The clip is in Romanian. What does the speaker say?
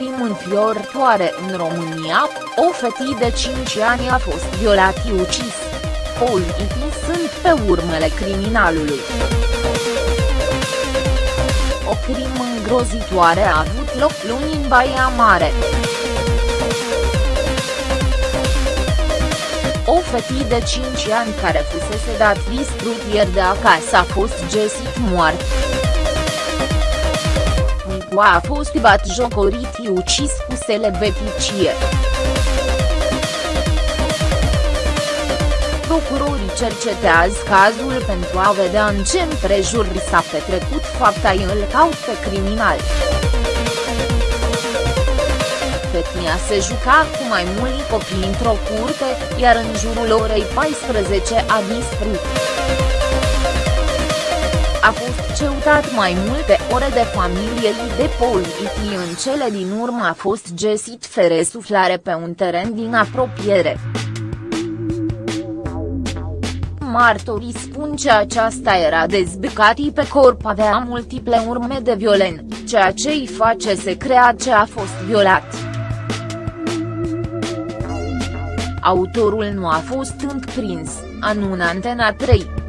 înfiorătoare în România, o fetie de 5 ani a fost violat și ucis. Politicii sunt pe urmele criminalului. O crimă îngrozitoare a avut loc luni în Baia Mare. O fetie de 5 ani care fusese dat distrut ieri de acasă a fost găsit moart. Nicu a fost bat jocorit și ucis cu selebeticie. Procurorii cercetează cazul pentru a vedea în ce împrejur s-a petrecut fapta îl caut pe criminal. Fetia se juca cu mai mulți copii într-o curte, iar în jurul orei 14 a dispărut. A fost ceutat mai multe ore de familiei de poliții în cele din urmă a fost găsit fere suflare pe un teren din apropiere. Martorii spun că aceasta era dezbăcat pe corp avea multiple urme de violent, ceea ce îi face să crea ce a fost violat. Autorul nu a fost înprins, anună Antena 3.